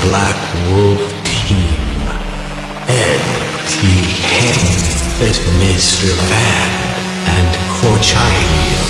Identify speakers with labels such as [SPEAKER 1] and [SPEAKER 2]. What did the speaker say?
[SPEAKER 1] Black Wolf team. Ed T. Henn, Mr. Van, and Corchilio.